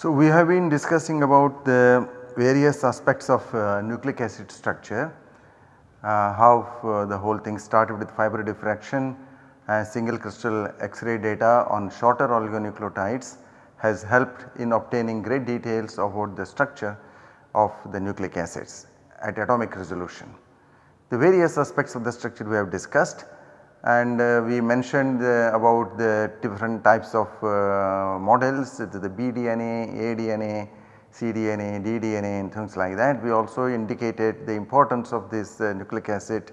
So, we have been discussing about the various aspects of uh, nucleic acid structure, uh, how uh, the whole thing started with fiber diffraction and single crystal X-ray data on shorter oligonucleotides has helped in obtaining great details about the structure of the nucleic acids at atomic resolution. The various aspects of the structure we have discussed and uh, we mentioned uh, about the different types of uh, models the bDNA, aDNA, cDNA, ddNA and things like that. We also indicated the importance of this uh, nucleic acid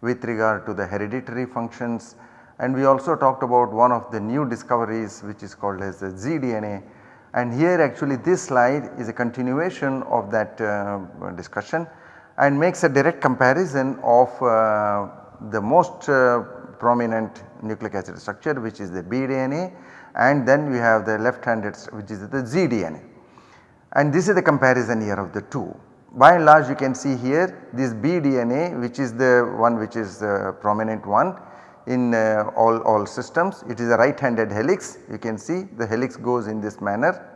with regard to the hereditary functions and we also talked about one of the new discoveries which is called as the zDNA and here actually this slide is a continuation of that uh, discussion and makes a direct comparison of uh, the most prominent nucleic acid structure which is the bDNA and then we have the left handed which is the zDNA. And this is the comparison here of the two. By and large you can see here this bDNA which is the one which is the prominent one in uh, all, all systems. It is a right handed helix you can see the helix goes in this manner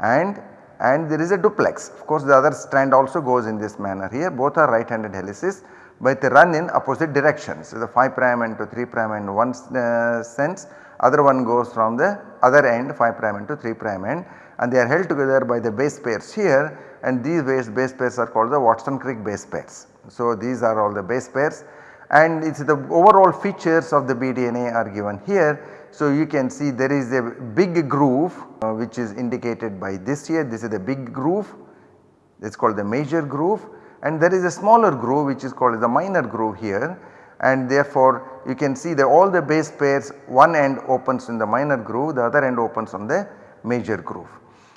and and there is a duplex of course the other strand also goes in this manner here both are right handed helices but they run in opposite directions. So, the 5 prime and to 3 prime end one uh, sense. Other one goes from the other end 5 prime end to 3 prime end. And they are held together by the base pairs here. And these base, base pairs are called the Watson-Crick base pairs. So, these are all the base pairs. And it is the overall features of the bDNA are given here. So, you can see there is a big groove uh, which is indicated by this here. This is the big groove. It is called the major groove and there is a smaller groove which is called the minor groove here and therefore you can see that all the base pairs one end opens in the minor groove the other end opens on the major groove.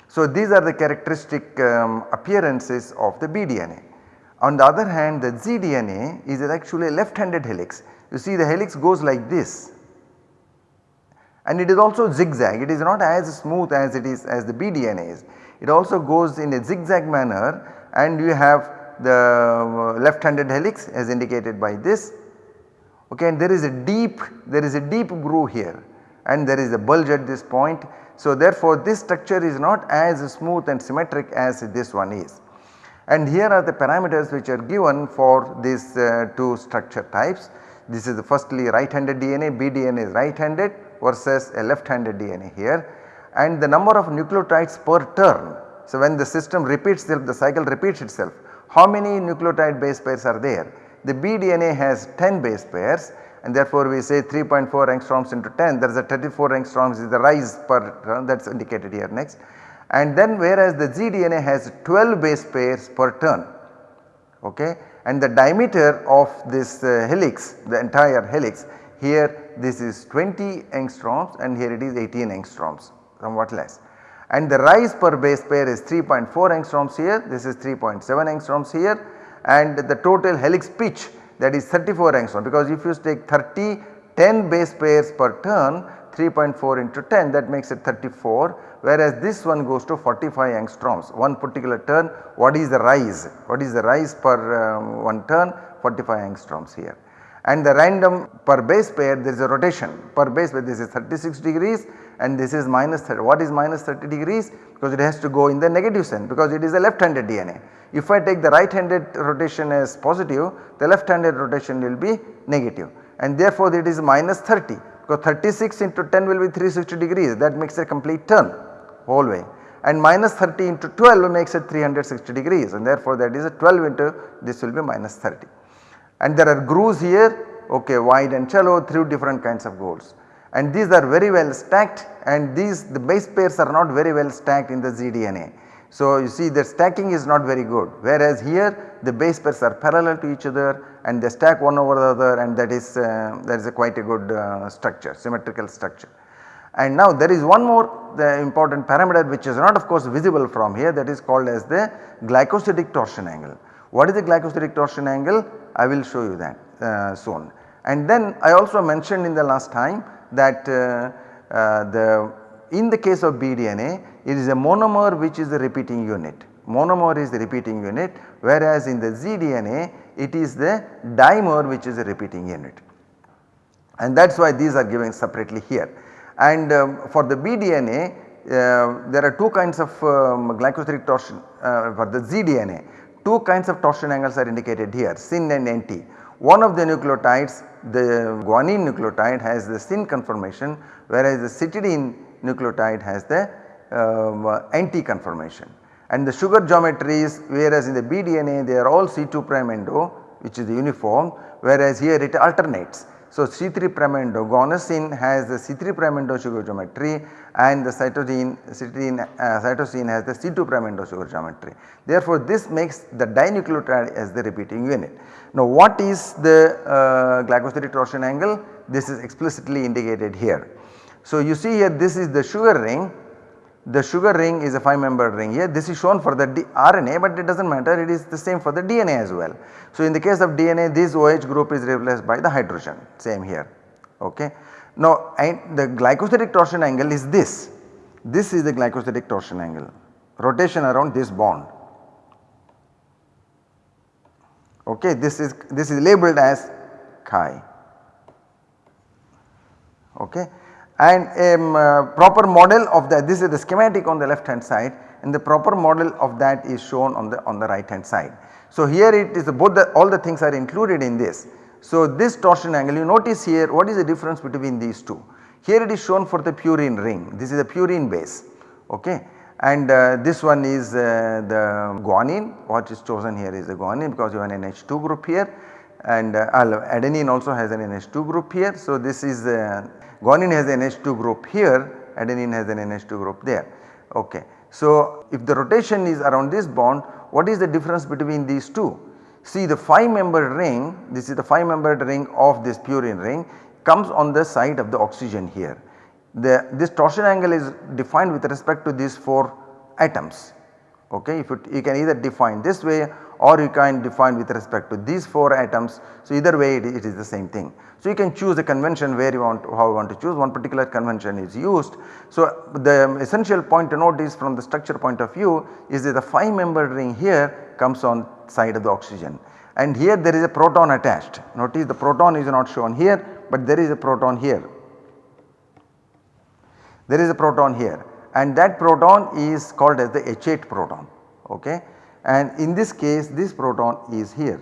So these are the characteristic um, appearances of the bDNA. On the other hand the zDNA is actually a left handed helix. You see the helix goes like this and it is also zigzag it is not as smooth as it is as the bDNA is. It also goes in a zigzag manner and you have the uh, left handed helix as indicated by this okay and there is a deep there is a deep groove here and there is a bulge at this point. So therefore this structure is not as smooth and symmetric as this one is. And here are the parameters which are given for these uh, two structure types. This is firstly right handed DNA, bDNA is right handed versus a left handed DNA here and the number of nucleotides per turn. So when the system repeats itself the cycle repeats itself how many nucleotide base pairs are there? The bDNA has 10 base pairs and therefore we say 3.4 angstroms into 10 there is a 34 angstroms is the rise per turn that is indicated here next. And then whereas the zDNA has 12 base pairs per turn okay and the diameter of this uh, helix the entire helix here this is 20 angstroms and here it is 18 angstroms somewhat less and the rise per base pair is 3.4 angstroms here, this is 3.7 angstroms here. And the total helix pitch that is 34 angstroms because if you take 30 10 base pairs per turn 3.4 into 10 that makes it 34 whereas this one goes to 45 angstroms. One particular turn what is the rise? What is the rise per um, one turn? 45 angstroms here. And the random per base pair there is a rotation. Per base pair this is 36 degrees and this is minus 30. What is minus 30 degrees? Because it has to go in the negative sense because it is a left handed DNA. If I take the right handed rotation as positive the left handed rotation will be negative and therefore it is minus 30 because 36 into 10 will be 360 degrees that makes a complete turn whole way and minus 30 into 12 makes it 360 degrees and therefore that is a 12 into this will be minus 30. And there are grooves here okay wide and shallow through different kinds of grooves and these are very well stacked and these the base pairs are not very well stacked in the zDNA. So you see the stacking is not very good whereas here the base pairs are parallel to each other and they stack one over the other and that is uh, that is a quite a good uh, structure symmetrical structure. And now there is one more the important parameter which is not of course visible from here that is called as the glycosidic torsion angle. What is the glycosidic torsion angle? I will show you that uh, soon. And then I also mentioned in the last time that uh, uh, the in the case of bDNA it is a monomer which is the repeating unit monomer is the repeating unit whereas in the zDNA it is the dimer which is a repeating unit and that is why these are given separately here. And um, for the bDNA uh, there are two kinds of um, glycosidic torsion uh, for the ZDNA. Two kinds of torsion angles are indicated here SYN and anti. One of the nucleotides the guanine nucleotide has the SYN conformation whereas the cytidine nucleotide has the um, anti conformation. And the sugar geometries whereas in the BDNA they are all C2 prime endo which is uniform whereas here it alternates. So, C3 prime endo guanosine has the C3 prime endo sugar geometry and the cytosine, cytosine, uh, cytosine has the C2 prime endo sugar geometry. Therefore, this makes the dinucleotide as the repeating unit. Now, what is the uh, glycosidic torsion angle? This is explicitly indicated here. So, you see here this is the sugar ring the sugar ring is a 5 membered ring. Here this is shown for the D RNA but it does not matter. It is the same for the DNA as well. So in the case of DNA this OH group is replaced by the hydrogen. Same here. Ok. Now the glycosidic torsion angle is this, this is the glycosidic torsion angle. Rotation around this bond. Ok this is this is labeled as chi. Ok and a um, uh, proper model of that this is the schematic on the left hand side and the proper model of that is shown on the on the right hand side. So here it is both the all the things are included in this. So this torsion angle you notice here what is the difference between these two. Here it is shown for the purine ring this is a purine base okay and uh, this one is uh, the guanine what is chosen here is the guanine because you have an NH2 group here and uh, adenine also has an NH2 group here. So this is uh, guanine has an NH2 group here, adenine has an NH2 group there. Okay. So, if the rotation is around this bond, what is the difference between these two? See the 5 membered ring, this is the 5 membered ring of this purine ring comes on the side of the oxygen here. The, this torsion angle is defined with respect to these 4 atoms. Okay. If it, you can either define this way or you can define with respect to these 4 atoms. So, either way it, it is the same thing. So, you can choose a convention where you want how you want to choose one particular convention is used. So, the essential point to note is from the structure point of view is that the 5 membered ring here comes on side of the oxygen and here there is a proton attached. Notice the proton is not shown here but there is a proton here. There is a proton here and that proton is called as the H8 proton okay and in this case this proton is here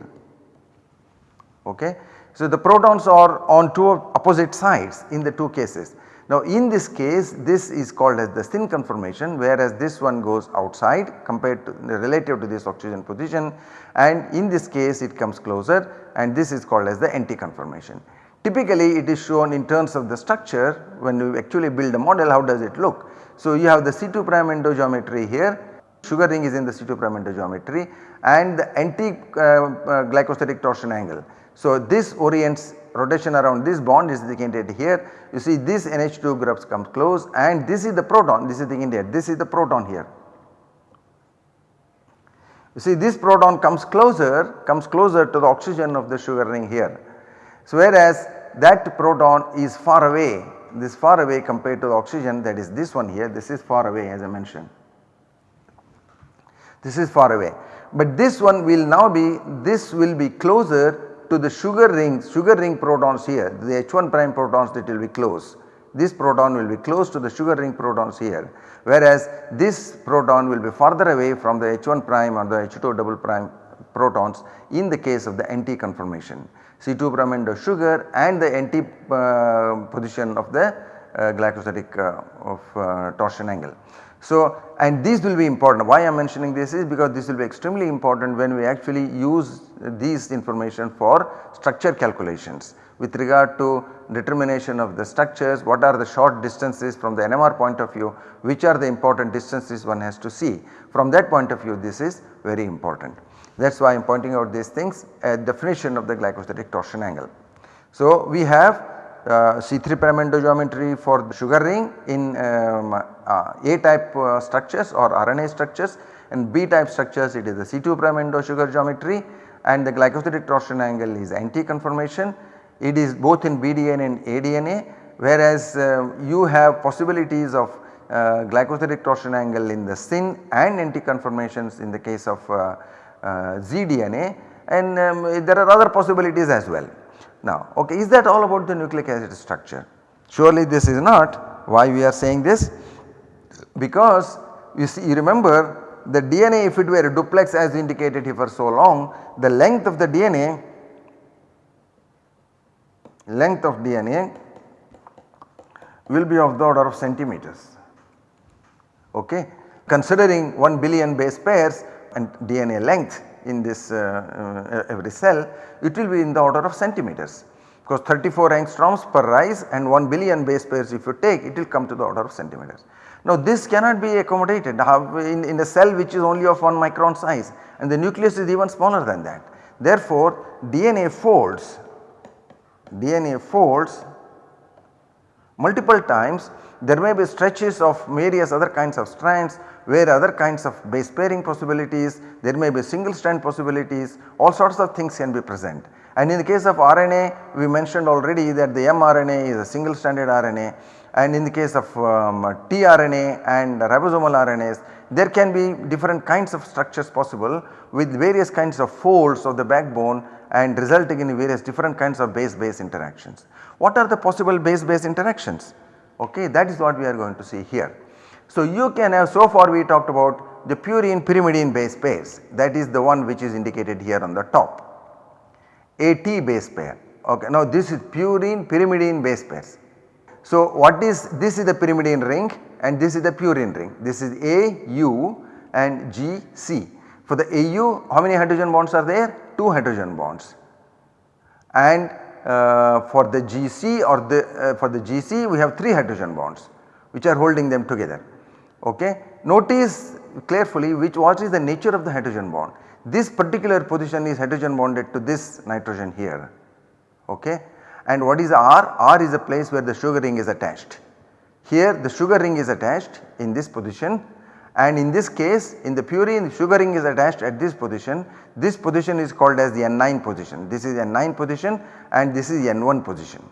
okay. So, the protons are on two opposite sides in the two cases. Now in this case this is called as the SYN conformation whereas this one goes outside compared to relative to this oxygen position and in this case it comes closer and this is called as the anti conformation. Typically it is shown in terms of the structure when you actually build a model how does it look. So you have the C2 prime endo geometry here sugar ring is in the C2 prime geometry and the anti uh, uh, glycosidic torsion angle so this orients rotation around this bond is indicated here. You see this NH2 groups comes close and this is the proton this is the indicated this is the proton here. You see this proton comes closer comes closer to the oxygen of the sugar ring here. So whereas that proton is far away this far away compared to the oxygen that is this one here this is far away as I mentioned. This is far away but this one will now be this will be closer to the sugar ring sugar ring protons here, the H1 prime protons that will be close. This proton will be close to the sugar ring protons here, whereas this proton will be farther away from the H1 prime or the H2 double prime protons in the case of the anti conformation. C2 prime endo sugar and the anti uh, position of the uh, glycosidic uh, of uh, torsion angle. So, and these will be important why I am mentioning this is because this will be extremely important when we actually use these information for structure calculations with regard to determination of the structures, what are the short distances from the NMR point of view, which are the important distances one has to see. From that point of view this is very important. That is why I am pointing out these things a definition of the glycosidic torsion angle. So we have C3 prime endo geometry for sugar ring in um, uh, A type uh, structures or RNA structures and B type structures it is the C2 prime endo sugar geometry and the glycosidic torsion angle is anti-conformation. It is both in BDNA and aDNA whereas uh, you have possibilities of uh, glycosidic torsion angle in the SYN and anti-conformations in the case of uh, zDNA and um, there are other possibilities as well. Now okay is that all about the nucleic acid structure? Surely this is not why we are saying this. because you see you remember the DNA if it were a duplex as indicated here for so long the length of the DNA length of DNA will be of the order of centimeters okay. Considering 1 billion base pairs and DNA length in this uh, uh, every cell it will be in the order of centimeters because 34 angstroms per rise and 1 billion base pairs if you take it will come to the order of centimeters. Now this cannot be accommodated in, in a cell which is only of 1 micron size and the nucleus is even smaller than that. Therefore DNA folds, DNA folds multiple times there may be stretches of various other kinds of strands where other kinds of base pairing possibilities, there may be single strand possibilities, all sorts of things can be present. And in the case of RNA we mentioned already that the mRNA is a single stranded RNA and in the case of um, tRNA and ribosomal RNAs there can be different kinds of structures possible with various kinds of folds of the backbone and resulting in various different kinds of base base interactions. What are the possible base base interactions? Okay, that is what we are going to see here. So you can have so far we talked about the purine pyrimidine base pairs that is the one which is indicated here on the top. AT base pair okay now this is purine pyrimidine base pairs. So what is this is the pyrimidine ring and this is the purine ring this is AU and GC. For the AU how many hydrogen bonds are there? 2 hydrogen bonds and uh, for the GC or the uh, for the GC we have 3 hydrogen bonds which are holding them together. Okay. Notice carefully which what is the nature of the hydrogen bond. This particular position is hydrogen bonded to this nitrogen here. Okay. And what is R? R is a place where the sugar ring is attached. Here the sugar ring is attached in this position and in this case in the purine sugar ring is attached at this position. This position is called as the N9 position. This is N9 position and this is N1 position.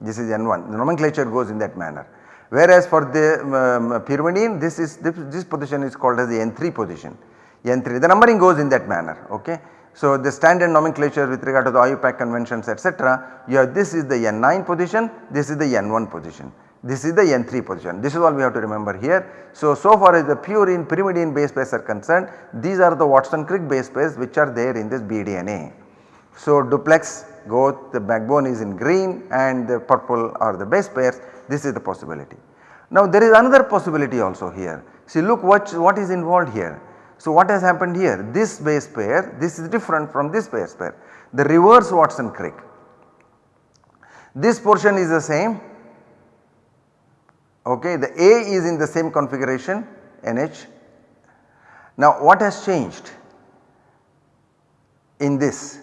This is N1 the nomenclature goes in that manner. Whereas for the um, pyrimidine this is this, position is called as the N3 position. N3 the numbering goes in that manner okay. So the standard nomenclature with regard to the IUPAC conventions etc. you have this is the N9 position this is the N1 position. This is the N3 position. This is all we have to remember here. So, so far as the purine pyrimidine base pairs are concerned, these are the Watson-Crick base pairs which are there in this BDNA. So, duplex goes the backbone is in green and the purple are the base pairs this is the possibility. Now there is another possibility also here. See look what, what is involved here. So what has happened here? This base pair this is different from this base pair. The reverse Watson-Crick. This portion is the same okay the A is in the same configuration NH. Now what has changed in this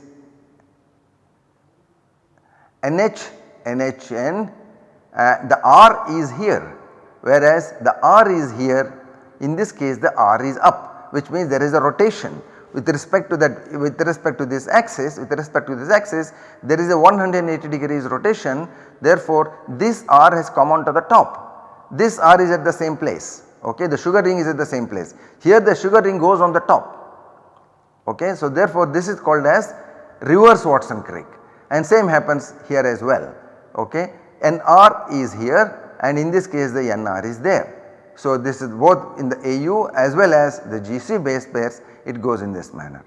NH NHN uh, the R is here whereas the R is here in this case the R is up which means there is a rotation with respect to that with respect to this axis with respect to this axis there is a 180 degrees rotation therefore this R has come on to the top this R is at the same place okay the sugar ring is at the same place. Here the sugar ring goes on the top okay. So therefore this is called as reverse Watson Crick and same happens here as well okay. NR is here and in this case the NR is there. So this is both in the AU as well as the GC base pairs it goes in this manner.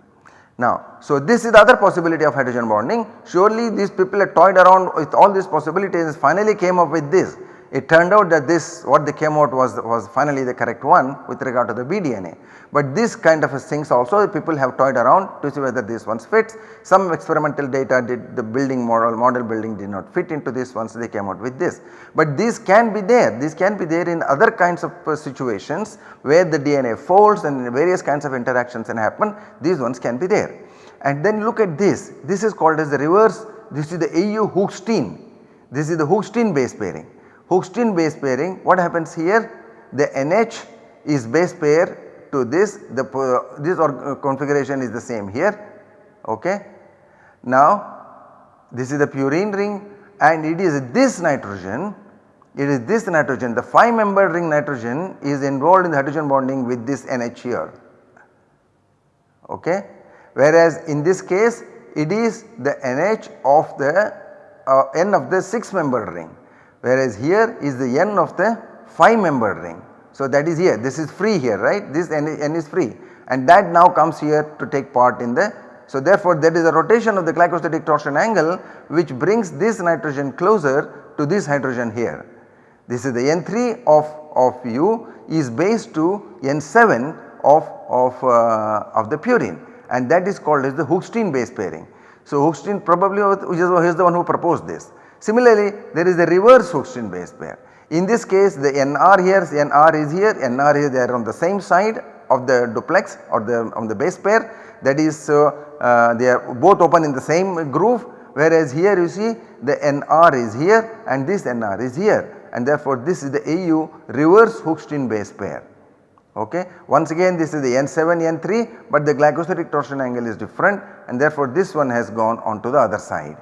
Now, so this is the other possibility of hydrogen bonding surely these people had toyed around with all these possibilities and finally came up with this it turned out that this what they came out was, was finally the correct one with regard to the BDNA. But this kind of things also people have toyed around to see whether these ones fits. Some experimental data did the building model, model building did not fit into this once they came out with this. But these can be there, these can be there in other kinds of uh, situations where the DNA folds and various kinds of interactions can happen, these ones can be there. And then look at this, this is called as the reverse, this is the AU Hoogsteen, this is the Hoogsteen base pairing. Hoogsteen base pairing. What happens here? The NH is base pair to this. The this or, uh, configuration is the same here. Okay. Now this is the purine ring and it is this nitrogen. It is this nitrogen. The 5 member ring nitrogen is involved in the hydrogen bonding with this NH here. Okay. Whereas in this case it is the NH of the uh, N of the 6 member ring whereas here is the n of the 5 membered ring So that is here this is free here right this n, n is free and that now comes here to take part in the so therefore that is a rotation of the glycosidic torsion angle which brings this nitrogen closer to this hydrogen here. This is the N3 of, of U is based to N7 of, of, uh, of the purine and that is called as the Hoogsteen base pairing. So Hoogsteen probably he is the one who proposed this. Similarly there is the reverse Hoogsteen base pair. In this case the NR here, NR is here, NR is there on the same side of the duplex or the on the base pair that is uh, uh, they are both open in the same groove whereas here you see the NR is here and this NR is here and therefore this is the AU reverse Hoogsteen base pair. Okay. Once again this is the N7 N3 but the glycosidic torsion angle is different and therefore this one has gone on to the other side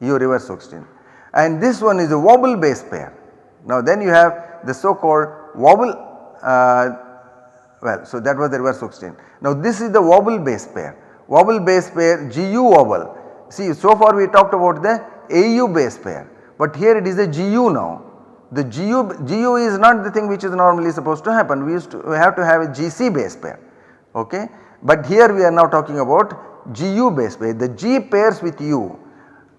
U reverse Hoogsteen and this one is a wobble base pair. Now then you have the so called wobble uh, well so that was the reverse Hoogsteen. Now this is the wobble base pair wobble base pair GU wobble see so far we talked about the AU base pair but here it is a GU now the GU, GU is not the thing which is normally supposed to happen we used to we have to have a GC base pair okay. But here we are now talking about GU base pair the G pairs with U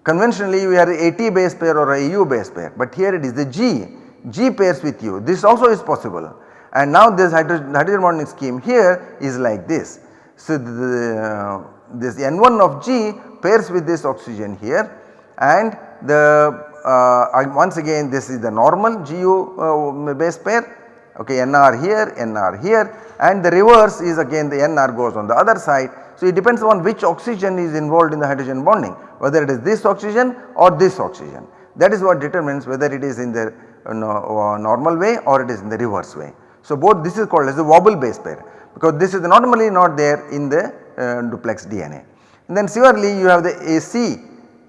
conventionally we are AT base pair or AU base pair but here it is the G, G pairs with U this also is possible. And now this hydrogen, hydrogen bonding scheme here is like this. So the, uh, this N1 of G pairs with this oxygen here and the uh, once again this is the normal GU uh, base pair. Okay NR here, NR here and the reverse is again the NR goes on the other side. So it depends on which oxygen is involved in the hydrogen bonding whether it is this oxygen or this oxygen that is what determines whether it is in the uh, normal way or it is in the reverse way. So both this is called as a wobble base pair because this is normally not there in the uh, duplex DNA. And then similarly you have the AC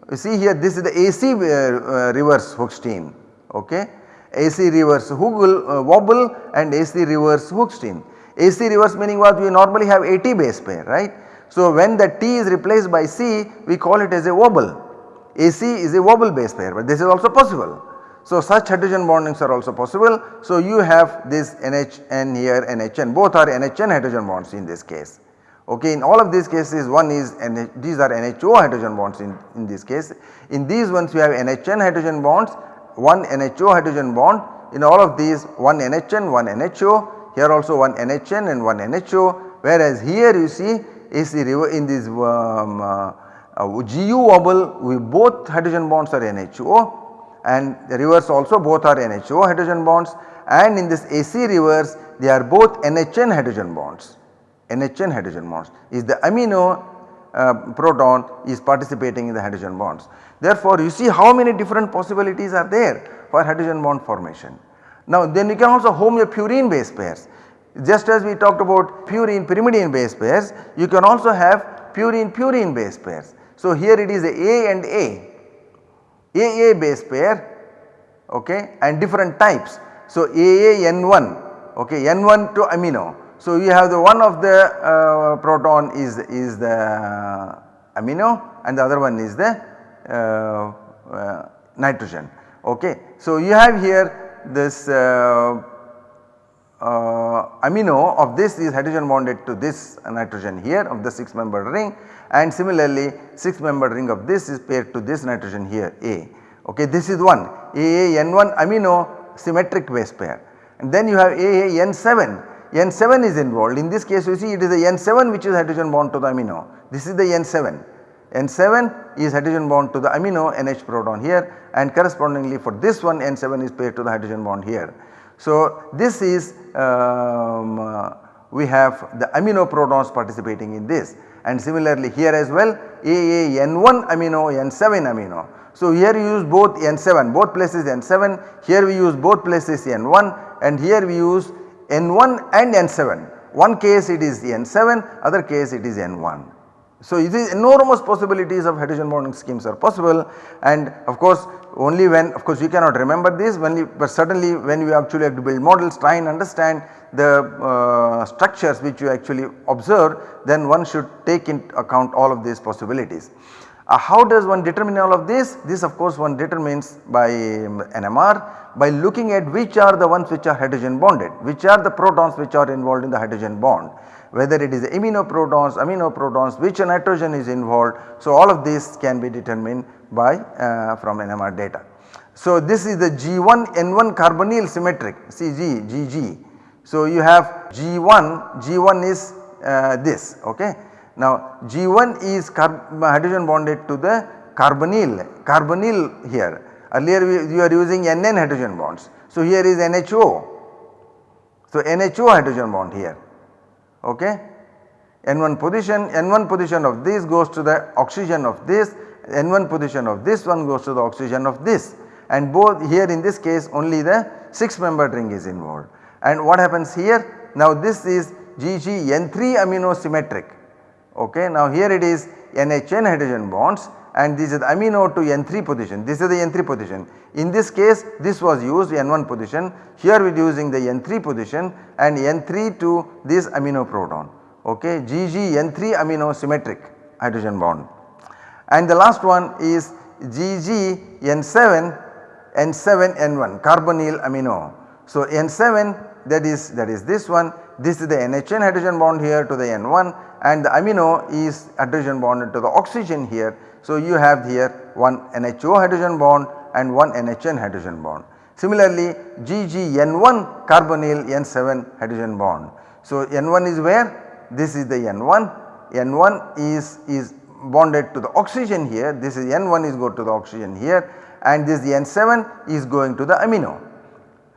you see here this is the AC uh, uh, reverse Hoogsteen okay. AC reverse uh, wobble and AC reverse Hoogsteen. AC reverse meaning what we normally have AT base pair right. So when the T is replaced by C we call it as a wobble. AC is a wobble base pair but this is also possible. So such hydrogen bondings are also possible. So you have this NHN here NHN both are NHN hydrogen bonds in this case. Okay, in all of these cases one is NH, these are NHO hydrogen bonds in, in this case. In these ones we have NHN hydrogen bonds, one NHO hydrogen bond. In all of these one NHN, one NHO, here also one NHN and one NHO whereas here you see is in this um, uh, uh, GU wobble we both hydrogen bonds are NHO and the reverse also both are NHO hydrogen bonds and in this AC reverse they are both NHN hydrogen bonds. NHN hydrogen bonds is the amino uh, proton is participating in the hydrogen bonds. Therefore, you see how many different possibilities are there for hydrogen bond formation. Now then you can also home your purine base pairs just as we talked about purine pyrimidine base pairs you can also have purine purine base pairs. So here it is a A and A, AA base pair okay and different types. So AA N1 okay N1 to amino so, you have the one of the uh, proton is, is the amino and the other one is the uh, uh, nitrogen ok. So, you have here this uh, Uh, amino of this is hydrogen bonded to this nitrogen here of the 6 membered ring and similarly 6 membered ring of this is paired to this nitrogen here A. Ok. This is one. AAN1 amino symmetric base pair. And then you have AAN7 N7 is involved. In this case you see it is the N7 which is hydrogen bond to the amino. This is the N7 N7 is hydrogen bond to the amino NH proton here and correspondingly for this one N7 is paired to the hydrogen bond here. So this is um, uh, we have the amino protons participating in this and similarly here as well AA N1 amino N7 amino. So here we use both N7 both places N7 here we use both places N1 and here we use N1 and N7. One case it is N7, other case it is N1. So enormous possibilities of hydrogen bonding schemes are possible and of course only when of course you cannot remember this when you, but certainly when you actually have to build models try and understand the uh, structures which you actually observe then one should take into account all of these possibilities. Uh, how does one determine all of this? This of course one determines by um, NMR by looking at which are the ones which are hydrogen bonded, which are the protons which are involved in the hydrogen bond whether it is iminoprotons, aminoprotons, which nitrogen is involved. So, all of this can be determined by uh, from NMR data. So, this is the G1 N1 carbonyl symmetric CG GG. So, you have G1, G1 is uh, this ok. Now, G1 is hydrogen bonded to the carbonyl, carbonyl here earlier we, you are using NN hydrogen bonds. So, here is NHO. So, NHO hydrogen bond here okay. N1 position, N1 position of this goes to the oxygen of this, N1 position of this one goes to the oxygen of this and both here in this case only the 6 membered ring is involved. And what happens here? Now this is GG N3 amino symmetric okay. Now here it is NHN hydrogen bonds and this is the amino to N3 position, this is the N3 position. In this case this was used N1 position, here we are using the N3 position and N3 to this amino proton okay GG N3 amino symmetric hydrogen bond. And the last one is GG N7 N7 N1 carbonyl amino. So N7 that is that is this one this is the NHN hydrogen bond here to the N1 and the amino is hydrogen bonded to the oxygen here so, you have here one NHO hydrogen bond and one NHN hydrogen bond. Similarly, GGN1 carbonyl N7 hydrogen bond. So, N1 is where? This is the N1, N1 is, is bonded to the oxygen here, this is N1 is go to the oxygen here and this N7 is going to the amino.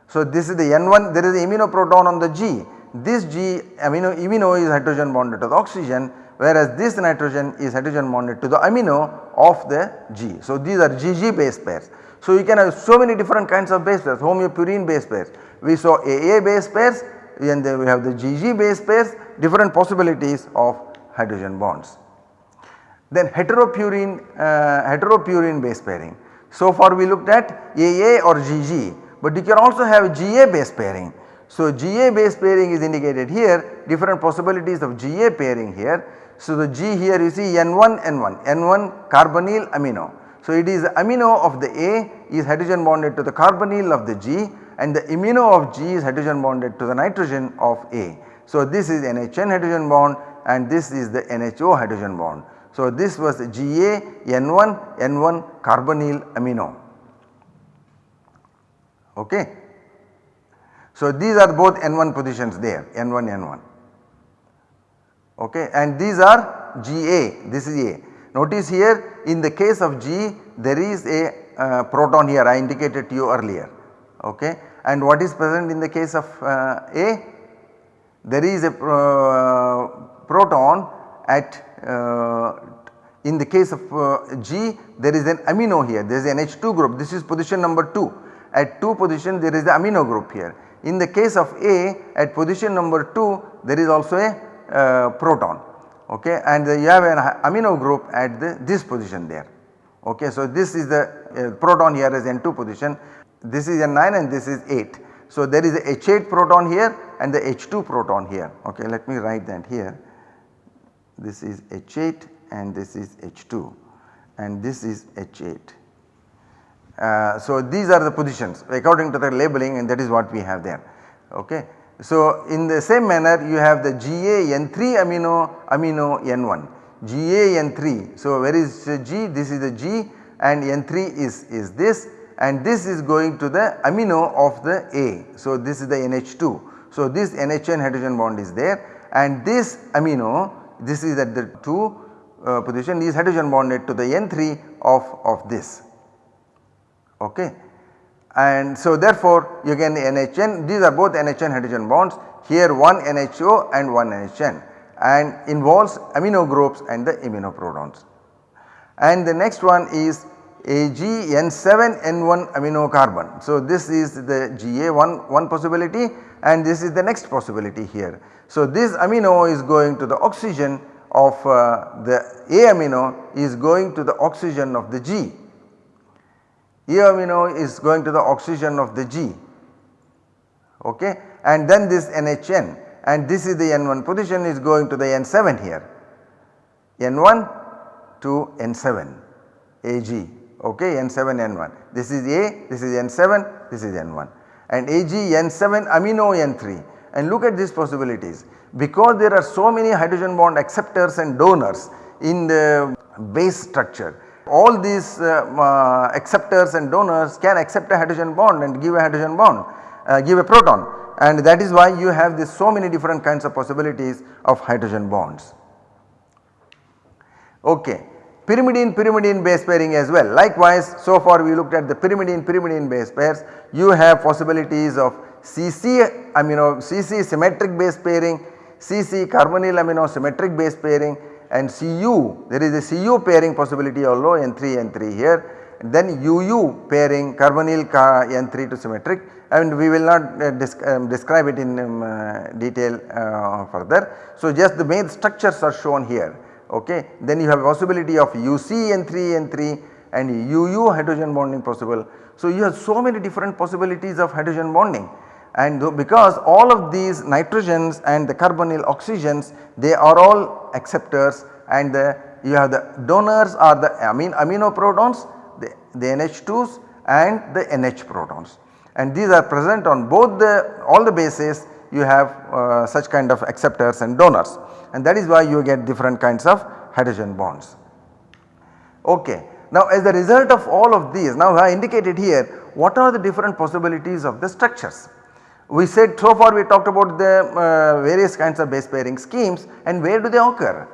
So, this is the N1 there is the amino proton on the G, this G amino, amino is hydrogen bonded to the oxygen whereas this nitrogen is hydrogen bonded to the amino of the G. So, these are GG base pairs. So, you can have so many different kinds of base pairs homopurine base pairs. We saw AA base pairs and then we have the GG base pairs different possibilities of hydrogen bonds. Then heteropurine, uh, heteropurine base pairing. So far we looked at AA or GG but you can also have GA base pairing. So GA base pairing is indicated here different possibilities of GA pairing here so, the G here you see N1 N1 N1 carbonyl amino. So, it is amino of the A is hydrogen bonded to the carbonyl of the G and the amino of G is hydrogen bonded to the nitrogen of A. So, this is NHN hydrogen bond and this is the NHO hydrogen bond. So, this was GA N1 N1 carbonyl amino. Okay. So, these are both N1 positions there N1 N1 okay and these are GA this is A. Notice here in the case of G there is a uh, proton here I indicated to you earlier okay and what is present in the case of uh, A? There is a uh, proton at uh, in the case of uh, G there is an amino here there is an H2 group this is position number 2 at 2 position there is the amino group here. In the case of A at position number 2 there is also a proton okay and you have an amino group at the, this position there okay. So this is the uh, proton here is N2 position this is N9 and this is 8. So there is a H8 proton here and the H2 proton here okay let me write that here this is H8 and this is H2 and this is H8. Uh, so these are the positions according to the labeling and that is what we have there okay. So, in the same manner you have the GA-N3 amino amino N1 GA-N3. So, where is G? This is the G and N3 is, is this and this is going to the amino of the A. So, this is the NH2. So, this NHN hydrogen bond is there and this amino this is at the 2 uh, position is hydrogen bonded to the N3 of, of this. Okay and so therefore you get NHN these are both NHN hydrogen bonds here one NHO and one NHN and involves amino groups and the iminoprotons. And the next one is AgN7N1 amino carbon. So this is the GA1 one possibility and this is the next possibility here. So this amino is going to the oxygen of uh, the A amino is going to the oxygen of the G E amino is going to the oxygen of the G okay? And then this NHN and this is the N1 position is going to the N7 here. N1 to N7 AG okay? N7 N1 this is A this is N7 this is N1 and AG N7 amino N3 and look at these possibilities. Because there are so many hydrogen bond acceptors and donors in the base structure all these uh, uh, acceptors and donors can accept a hydrogen bond and give a hydrogen bond uh, give a proton and that is why you have this so many different kinds of possibilities of hydrogen bonds. Okay. Pyrimidine pyrimidine base pairing as well likewise so far we looked at the pyrimidine pyrimidine base pairs you have possibilities of CC amino CC symmetric base pairing CC carbonyl amino symmetric base pairing and Cu there is a Cu pairing possibility although N3 N3 here then UU pairing carbonyl N3 to symmetric and we will not uh, um, describe it in um, uh, detail uh, further. So just the main structures are shown here okay. Then you have possibility of UC N3 N3 and UU hydrogen bonding possible. So you have so many different possibilities of hydrogen bonding and because all of these nitrogens and the carbonyl oxygens they are all acceptors and the, you have the donors are the amine amino protons the, the NH2s and the NH protons and these are present on both the all the bases you have uh, such kind of acceptors and donors and that is why you get different kinds of hydrogen bonds. Okay. Now as a result of all of these now I indicated here what are the different possibilities of the structures. We said so far we talked about the uh, various kinds of base pairing schemes and where do they occur?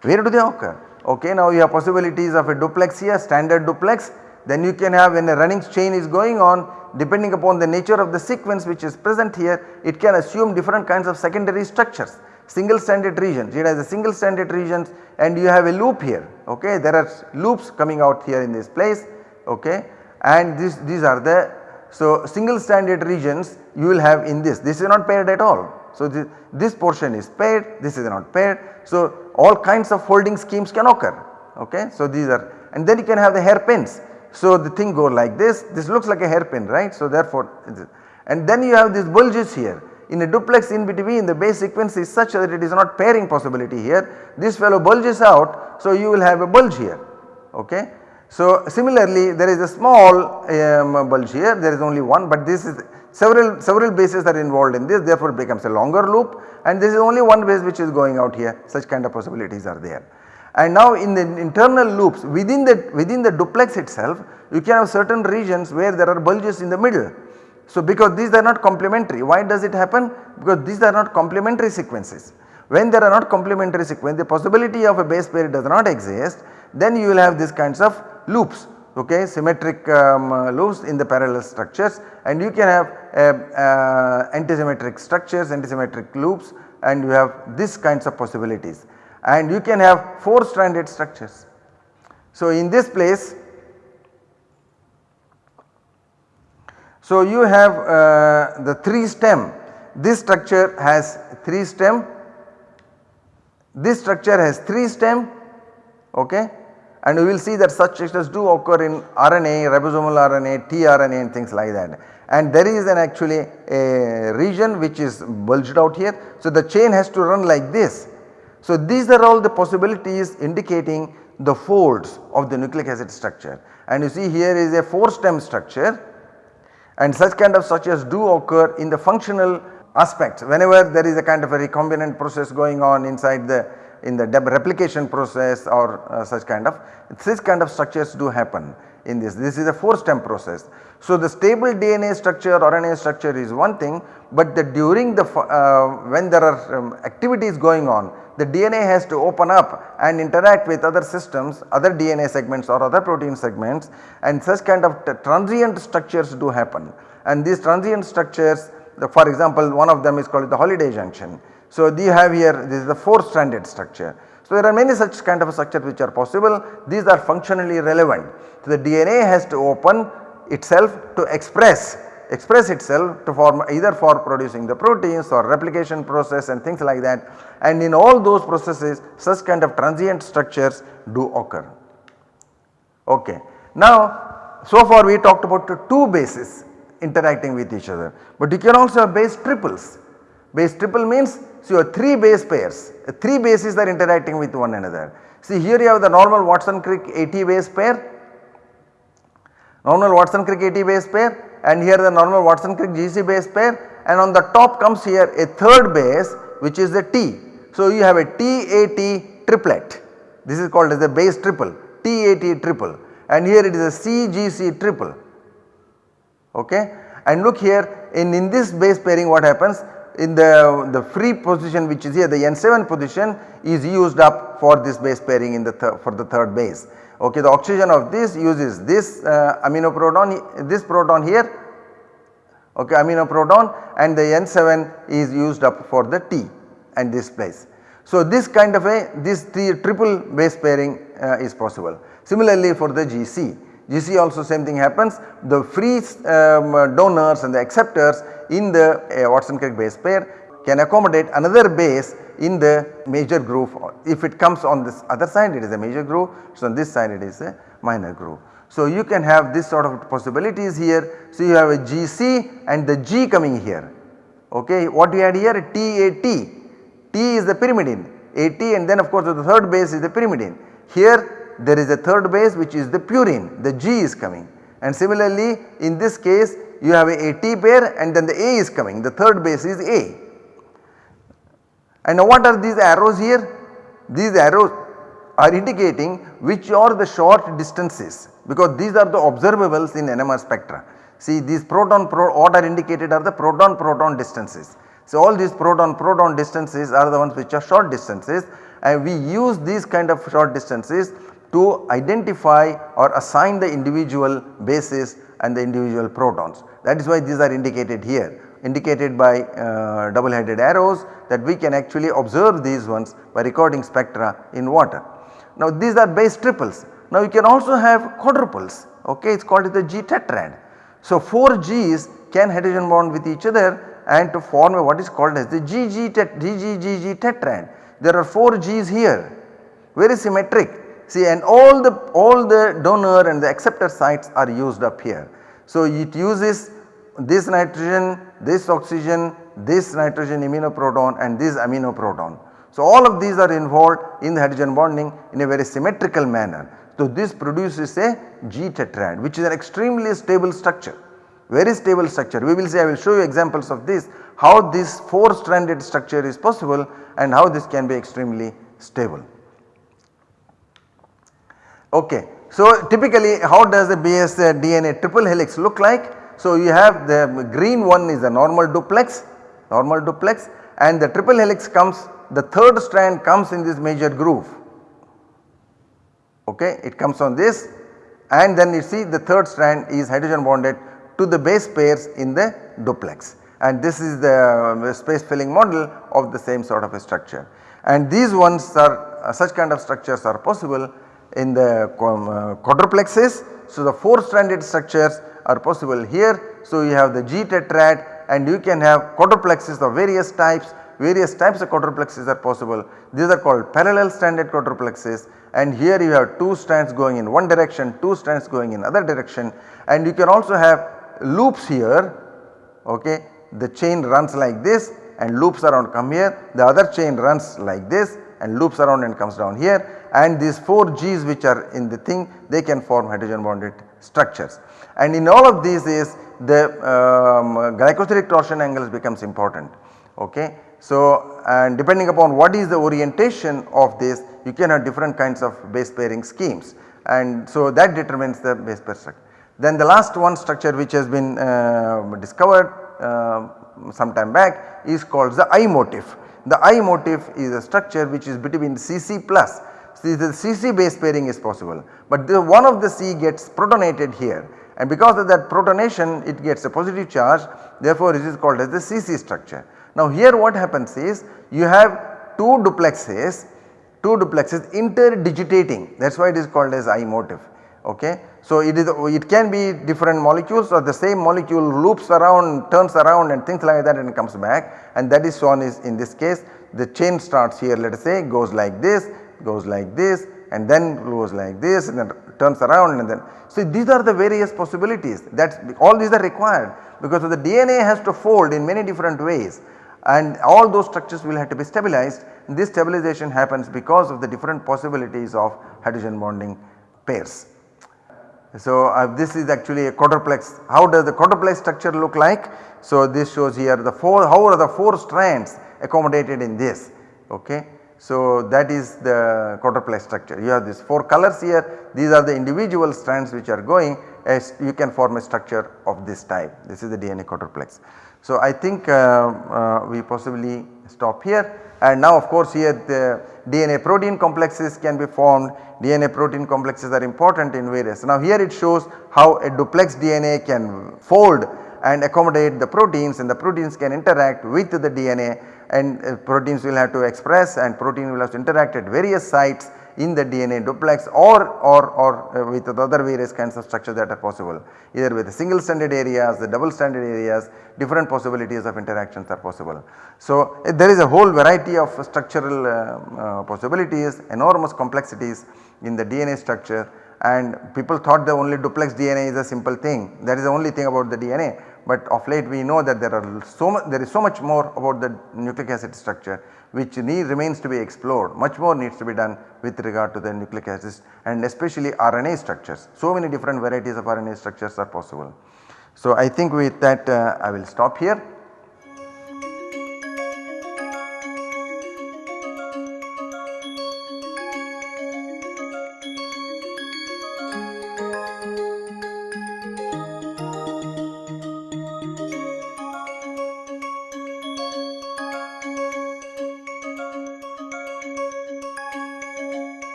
Where do they occur? Okay, now you have possibilities of a duplex here standard duplex then you can have when a running chain is going on depending upon the nature of the sequence which is present here it can assume different kinds of secondary structures single stranded regions it has a single stranded regions and you have a loop here okay there are loops coming out here in this place okay and this, these are the so single stranded regions you will have in this this is not paired at all. So this, this portion is paired this is not paired so all kinds of folding schemes can occur okay. So these are and then you can have the hairpins. So the thing go like this this looks like a hairpin right so therefore and then you have these bulges here in a duplex in between the base sequence is such that it is not pairing possibility here this fellow bulges out so you will have a bulge here okay. So similarly there is a small um, bulge here there is only one but this is several several bases are involved in this therefore it becomes a longer loop and this is only one base which is going out here such kind of possibilities are there. And now in the internal loops within the within the duplex itself you can have certain regions where there are bulges in the middle. So because these are not complementary why does it happen? Because these are not complementary sequences. When there are not complementary sequence the possibility of a base pair does not exist then you will have these kinds of loops okay symmetric um, loops in the parallel structures. And you can have uh, uh, antisymmetric structures antisymmetric loops and you have these kinds of possibilities. And you can have 4 stranded structures. So in this place so you have uh, the 3 stem. This structure has 3 stem. This structure has 3 stem okay and we will see that such structures do occur in RNA, ribosomal RNA, tRNA and things like that. And there is an actually a region which is bulged out here. So the chain has to run like this. So these are all the possibilities indicating the folds of the nucleic acid structure. And you see here is a 4 stem structure and such kind of structures do occur in the functional aspects whenever there is a kind of a recombinant process going on inside the in the replication process or uh, such kind of this kind of structures do happen in this. This is a 4 stem process. So the stable DNA structure or RNA structure is one thing but the during the uh, when there are um, activities going on the DNA has to open up and interact with other systems other DNA segments or other protein segments and such kind of transient structures do happen and these transient structures the, for example one of them is called the Holliday junction so, you have here this is the 4 stranded structure. So, there are many such kind of structures which are possible these are functionally relevant. So, the DNA has to open itself to express express itself to form either for producing the proteins or replication process and things like that and in all those processes such kind of transient structures do occur. Okay. Now so far we talked about two bases interacting with each other but you can also have base triples. Base triple means so, you have 3 base pairs, 3 bases are interacting with one another. See here you have the normal Watson Crick 80 base pair normal Watson-Crick AT base pair and here the normal Watson-Crick GC base pair and on the top comes here a third base which is the T. So you have a TAT triplet this is called as a base triple TAT triple and here it is a CGC triple okay. And look here in, in this base pairing what happens in the, the free position which is here the N7 position is used up for this base pairing in the for the third base. Okay, the oxygen of this uses this uh, amino proton this proton here okay amino proton and the N7 is used up for the T and this place. So this kind of a this triple base pairing uh, is possible. Similarly for the GC, GC also same thing happens. The free um, donors and the acceptors in the uh, Watson-Crick base pair can accommodate another base in the major groove if it comes on this other side it is a major groove so on this side it is a minor groove. So you can have this sort of possibilities here. So you have a GC and the G coming here. Okay what you had here? TAT T. Is the pyrimidine. AT and then of course the third base is the pyrimidine. Here there is a third base which is the purine the G is coming and similarly in this case you have a AT pair and then the A is coming the third base is A. And now what are these arrows here? These arrows are indicating which are the short distances because these are the observables in NMR spectra. See these proton pro what are indicated are the proton proton distances. So all these proton proton distances are the ones which are short distances and we use these kind of short distances to identify or assign the individual bases and the individual protons. That is why these are indicated here indicated by uh, double headed arrows that we can actually observe these ones by recording spectra in water. Now these are base triples. Now you can also have quadruples okay it is called the G tetrad. So 4 G's can hydrogen bond with each other and to form a what is called as the GG tet GGGG tetrad. There are 4 G's here very symmetric See and all the all the donor and the acceptor sites are used up here. So it uses this nitrogen, this oxygen, this nitrogen iminoproton and this amino proton. So all of these are involved in the hydrogen bonding in a very symmetrical manner. So this produces a G tetrad which is an extremely stable structure, very stable structure. We will see I will show you examples of this how this 4 stranded structure is possible and how this can be extremely stable. Okay. So typically how does the base uh, DNA triple helix look like? So you have the green one is a normal duplex, normal duplex and the triple helix comes the third strand comes in this major groove. Okay, it comes on this and then you see the third strand is hydrogen bonded to the base pairs in the duplex and this is the space filling model of the same sort of a structure. And these ones are uh, such kind of structures are possible in the uh, quadruplexes. So the 4 stranded structures are possible here. So you have the G tetrad and you can have quadruplexes of various types, various types of quadruplexes are possible. These are called parallel stranded quadruplexes and here you have 2 strands going in one direction, 2 strands going in other direction and you can also have loops here okay. The chain runs like this and loops around come here, the other chain runs like this and loops around and comes down here and these 4 G's which are in the thing they can form hydrogen bonded structures. And in all of these is the um, glycosidic torsion angles becomes important okay. So and depending upon what is the orientation of this you can have different kinds of base pairing schemes and so that determines the base pair structure. Then the last one structure which has been uh, discovered uh, some time back is called the I motif. The I motif is a structure which is between Cc plus See the Cc base pairing is possible, but the one of the C gets protonated here and because of that protonation it gets a positive charge therefore it is called as the Cc structure. Now here what happens is you have two duplexes, two duplexes interdigitating that is why it is called as I motif okay. So it is it can be different molecules or the same molecule loops around turns around and things like that and comes back and that is shown is in this case the chain starts here let us say goes like this goes like this and then goes like this and then turns around and then. So these are the various possibilities that all these are required because of the DNA has to fold in many different ways and all those structures will have to be stabilized. This stabilization happens because of the different possibilities of hydrogen bonding pairs. So, uh, this is actually a quadruplex. How does the quadruplex structure look like? So, this shows here the 4 how are the 4 strands accommodated in this ok. So, that is the quadruplex structure you have these 4 colors here these are the individual strands which are going as you can form a structure of this type this is the DNA quadruplex. So, I think uh, uh, we possibly stop here and now of course here the DNA protein complexes can be formed DNA protein complexes are important in various. Now here it shows how a duplex DNA can fold and accommodate the proteins and the proteins can interact with the DNA and uh, proteins will have to express and protein will have to interact at various sites in the DNA duplex or, or, or uh, with the other various kinds of structures that are possible. Either with single stranded areas, the double stranded areas different possibilities of interactions are possible. So, uh, there is a whole variety of structural uh, uh, possibilities enormous complexities in the DNA structure and people thought the only duplex DNA is a simple thing. That is the only thing about the DNA but of late we know that there are so much there is so much more about the nucleic acid structure which need remains to be explored much more needs to be done with regard to the nucleic acids and especially RNA structures. So many different varieties of RNA structures are possible. So I think with that uh, I will stop here.